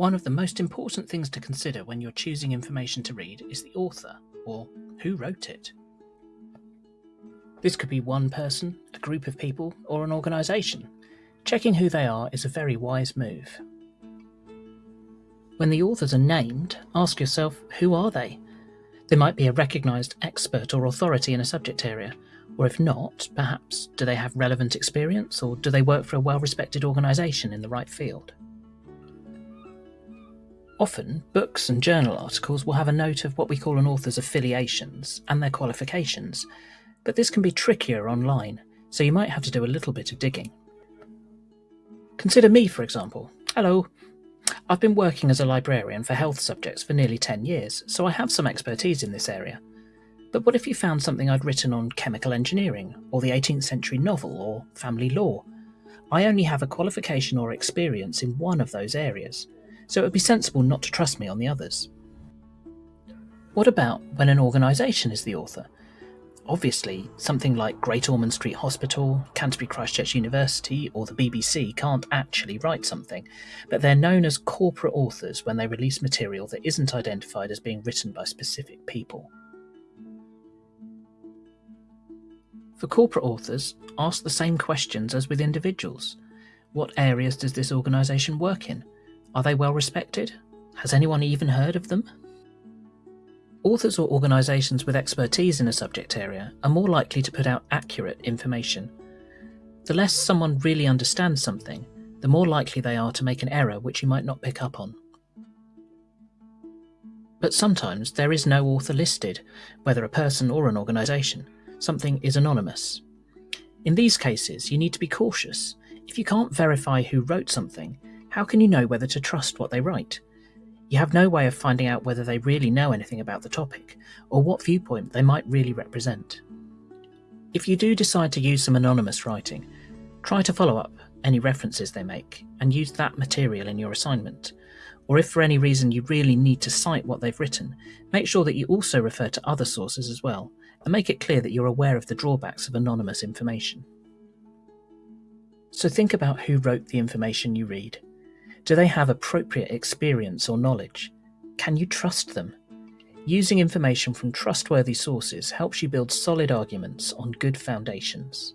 One of the most important things to consider when you're choosing information to read is the author, or who wrote it. This could be one person, a group of people, or an organisation. Checking who they are is a very wise move. When the authors are named, ask yourself who are they? They might be a recognised expert or authority in a subject area, or if not, perhaps do they have relevant experience or do they work for a well respected organisation in the right field? Often, books and journal articles will have a note of what we call an author's affiliations and their qualifications, but this can be trickier online, so you might have to do a little bit of digging. Consider me, for example. Hello. I've been working as a librarian for health subjects for nearly 10 years, so I have some expertise in this area. But what if you found something I'd written on chemical engineering, or the 18th century novel, or family law? I only have a qualification or experience in one of those areas, so it would be sensible not to trust me on the others. What about when an organisation is the author? Obviously, something like Great Ormond Street Hospital, Canterbury Christ Church University, or the BBC can't actually write something, but they're known as corporate authors when they release material that isn't identified as being written by specific people. For corporate authors, ask the same questions as with individuals. What areas does this organisation work in? Are they well respected? Has anyone even heard of them? Authors or organisations with expertise in a subject area are more likely to put out accurate information. The less someone really understands something, the more likely they are to make an error which you might not pick up on. But sometimes there is no author listed, whether a person or an organisation. Something is anonymous. In these cases, you need to be cautious. If you can't verify who wrote something, how can you know whether to trust what they write? You have no way of finding out whether they really know anything about the topic, or what viewpoint they might really represent. If you do decide to use some anonymous writing, try to follow up any references they make and use that material in your assignment. Or if for any reason you really need to cite what they've written, make sure that you also refer to other sources as well, and make it clear that you're aware of the drawbacks of anonymous information. So think about who wrote the information you read do they have appropriate experience or knowledge? Can you trust them? Using information from trustworthy sources helps you build solid arguments on good foundations.